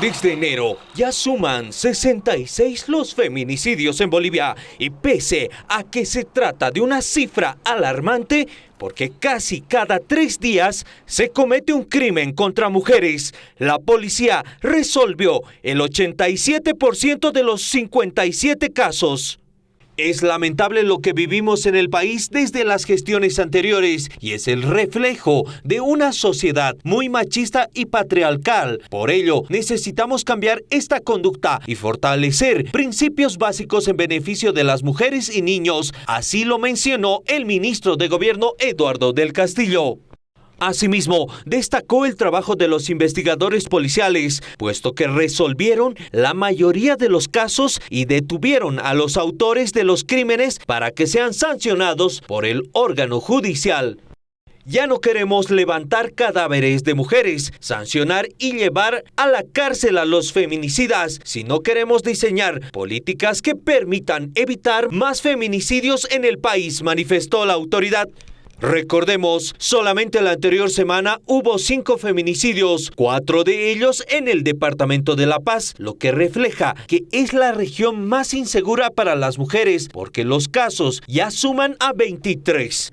Desde enero ya suman 66 los feminicidios en Bolivia y pese a que se trata de una cifra alarmante, porque casi cada tres días se comete un crimen contra mujeres, la policía resolvió el 87% de los 57 casos. Es lamentable lo que vivimos en el país desde las gestiones anteriores y es el reflejo de una sociedad muy machista y patriarcal. Por ello, necesitamos cambiar esta conducta y fortalecer principios básicos en beneficio de las mujeres y niños. Así lo mencionó el ministro de Gobierno Eduardo del Castillo. Asimismo, destacó el trabajo de los investigadores policiales, puesto que resolvieron la mayoría de los casos y detuvieron a los autores de los crímenes para que sean sancionados por el órgano judicial. Ya no queremos levantar cadáveres de mujeres, sancionar y llevar a la cárcel a los feminicidas, sino queremos diseñar políticas que permitan evitar más feminicidios en el país, manifestó la autoridad. Recordemos, solamente la anterior semana hubo cinco feminicidios, cuatro de ellos en el departamento de La Paz, lo que refleja que es la región más insegura para las mujeres porque los casos ya suman a 23.